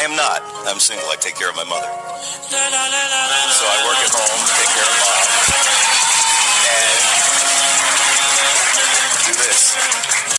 I am not. I'm single. I take care of my mother. So I work at home, take care of mom, and do this.